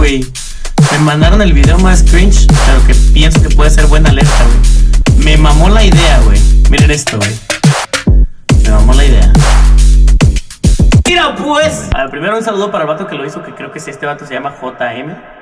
güey. Me mandaron el video más cringe, pero que pienso que puede ser buena alerta, güey. Me mamó la idea, güey. Miren esto, güey. Me mamó la idea. Mira, pues. A ver, primero un saludo para el vato que lo hizo, que creo que es este vato se llama JM.